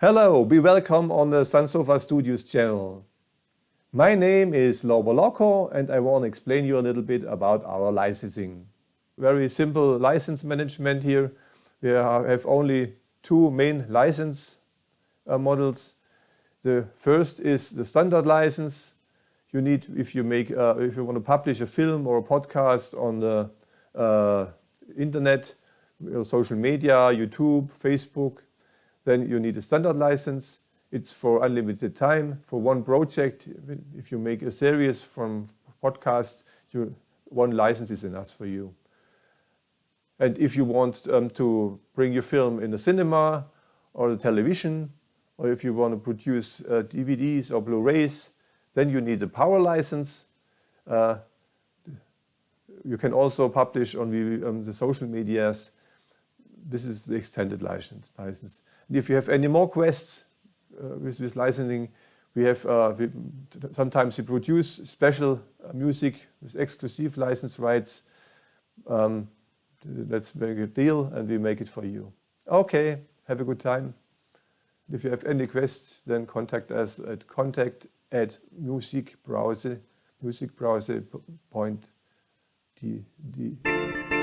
Hello, be welcome on the Sunsofa Studios channel. My name is Lauber Locko and I want to explain you a little bit about our licensing. Very simple license management here. We have only two main license uh, models. The first is the standard license. You need, if you make, uh, if you want to publish a film or a podcast on the uh, internet, social media, YouTube, Facebook, then you need a standard license. It's for unlimited time for one project. If you make a series from podcasts, you, one license is enough for you. And if you want um, to bring your film in the cinema or the television, or if you want to produce uh, DVDs or Blu-rays, then you need a power license. Uh, you can also publish on the, um, the social medias. This is the extended license. license. And if you have any more quests uh, with, with licensing, we have uh, we, sometimes we produce special uh, music with exclusive license rights. Um, let's make a deal and we make it for you. Okay, have a good time. If you have any questions, then contact us at contact at musicbrowser, musicbrowser.de.